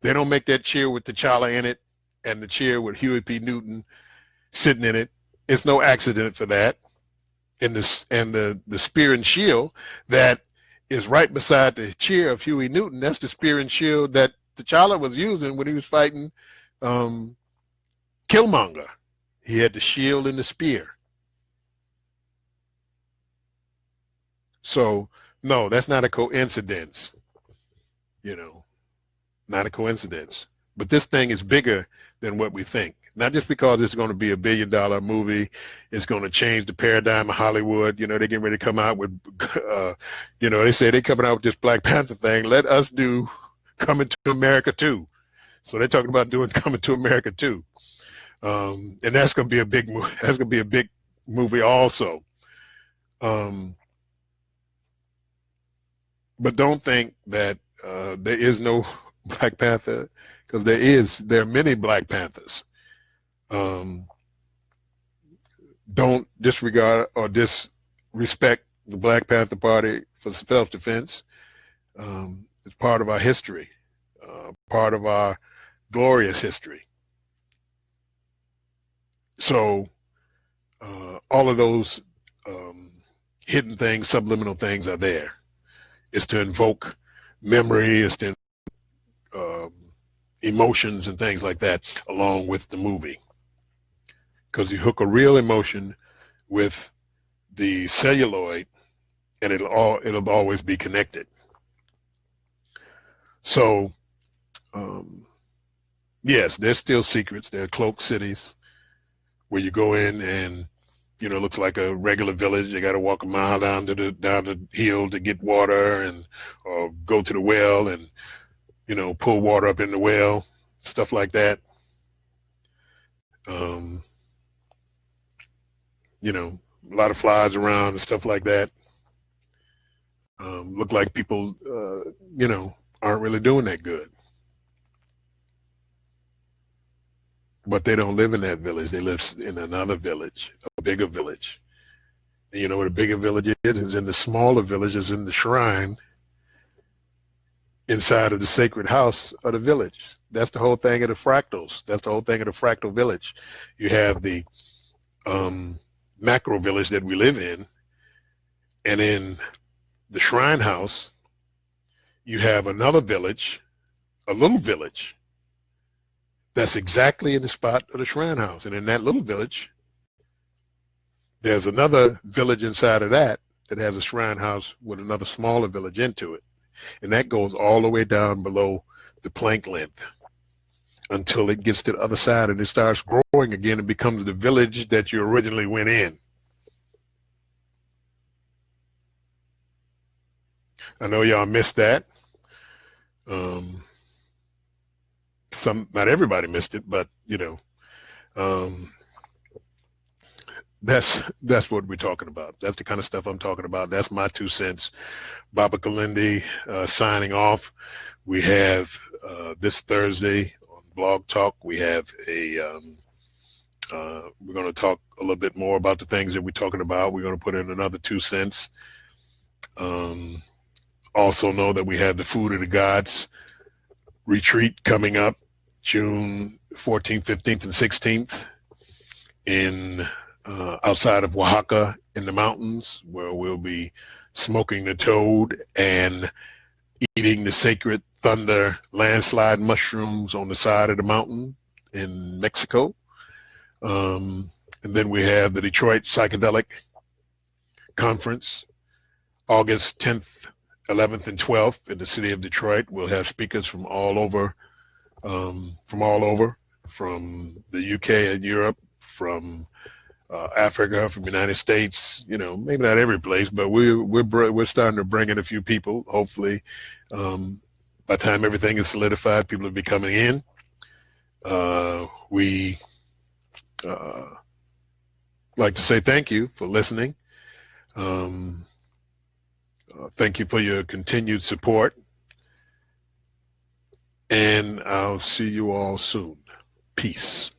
They don't make that chair with T'Challa in it and the chair with Huey P. Newton sitting in it. It's no accident for that. And the and the the spear and shield that is right beside the chair of Huey Newton. That's the spear and shield that T'Challa was using when he was fighting um, Killmonger. He had the shield and the spear. So no, that's not a coincidence. You know, not a coincidence. But this thing is bigger than what we think. Not just because it's going to be a billion dollar movie, it's going to change the paradigm of Hollywood. You know, they're getting ready to come out with, uh, you know, they say they're coming out with this Black Panther thing. Let us do Coming to America too. So they're talking about doing Coming to America too. Um, and that's going to be a big movie. That's going to be a big movie also. Um, but don't think that uh, there is no Black Panther because there is. There are many Black Panthers. Um, don't disregard or disrespect the Black Panther Party for self-defense. Um, it's part of our history, uh, part of our glorious history. So uh, all of those um, hidden things, subliminal things are there. It's to invoke memory, it's to um, emotions and things like that along with the movie. Because you hook a real emotion with the celluloid and it'll all it'll always be connected. So um, yes, there's still secrets. There are cloak cities where you go in and you know, it looks like a regular village. You got to walk a mile down to the down the hill to get water, and or go to the well and you know pull water up in the well, stuff like that. Um, you know, a lot of flies around and stuff like that. Um, look like people, uh, you know, aren't really doing that good. But they don't live in that village. They live in another village, a bigger village. And you know what a bigger village is? Is in the smaller villages in the shrine inside of the sacred house of the village. That's the whole thing of the fractals. That's the whole thing of the fractal village. You have the um, macro village that we live in, and in the shrine house, you have another village, a little village, that's exactly in the spot of the shrine house. And in that little village, there's another village inside of that that has a shrine house with another smaller village into it. And that goes all the way down below the Planck length until it gets to the other side and it starts growing again and becomes the village that you originally went in. I know y'all missed that. Um, some, not everybody missed it, but you know, um, that's that's what we're talking about. That's the kind of stuff I'm talking about. That's my two cents. Baba Kilindi uh, signing off. We have uh, this Thursday Blog Talk. We have a. Um, uh, we're going to talk a little bit more about the things that we're talking about. We're going to put in another two cents. Um, also know that we have the Food of the Gods retreat coming up June 14th, 15th, and 16th in uh, outside of Oaxaca in the mountains, where we'll be smoking the toad and eating the sacred thunder landslide mushrooms on the side of the mountain in Mexico. Um, and then we have the Detroit Psychedelic Conference, August 10th 11th and 12th in the city of Detroit. We'll have speakers from all over, um, from all over, from the UK and Europe, from uh, Africa, from the United States. You know, maybe not every place, but we we're we're starting to bring in a few people. Hopefully, um, by the time everything is solidified, people will be coming in. Uh, we uh, like to say thank you for listening. Um, uh, thank you for your continued support. And I'll see you all soon. Peace.